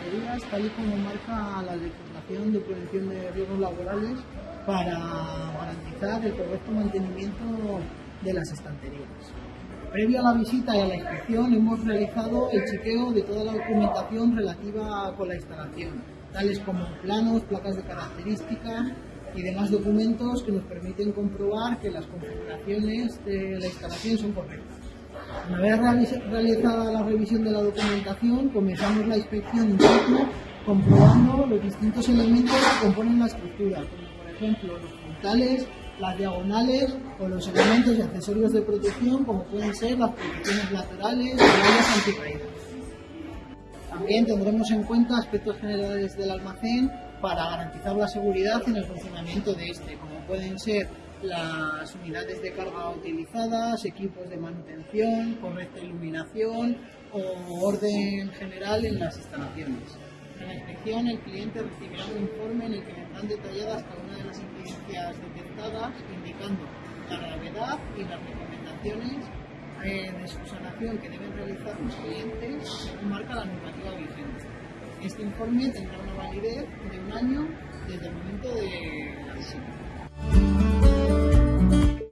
medidas tal y como marca la legislación de prevención de riesgos laborales para garantizar el correcto mantenimiento de las estanterías. Previo a la visita y a la inspección hemos realizado el chequeo de toda la documentación relativa con la instalación, tales como planos, placas de características y demás documentos que nos permiten comprobar que las configuraciones de la instalación son correctas. Una vez realizada la revisión de la documentación, comenzamos la inspección interna comprobando los distintos elementos que componen la estructura, como por ejemplo los puntales, las diagonales o los elementos y accesorios de protección como pueden ser las protecciones laterales y las anticaídas. También tendremos en cuenta aspectos generales del almacén para garantizar la seguridad en el funcionamiento de este, como pueden ser las unidades de carga utilizadas, equipos de manutención, correcta iluminación o orden general en las instalaciones. En la inspección el cliente recibirá un informe en el que vendrán detalladas cada una de las incidencias detectadas, indicando la gravedad y las recomendaciones eh, de subsanación que deben realizar los clientes marca la normativa vigente. Este informe tendrá una validez de un año desde el momento de la visita.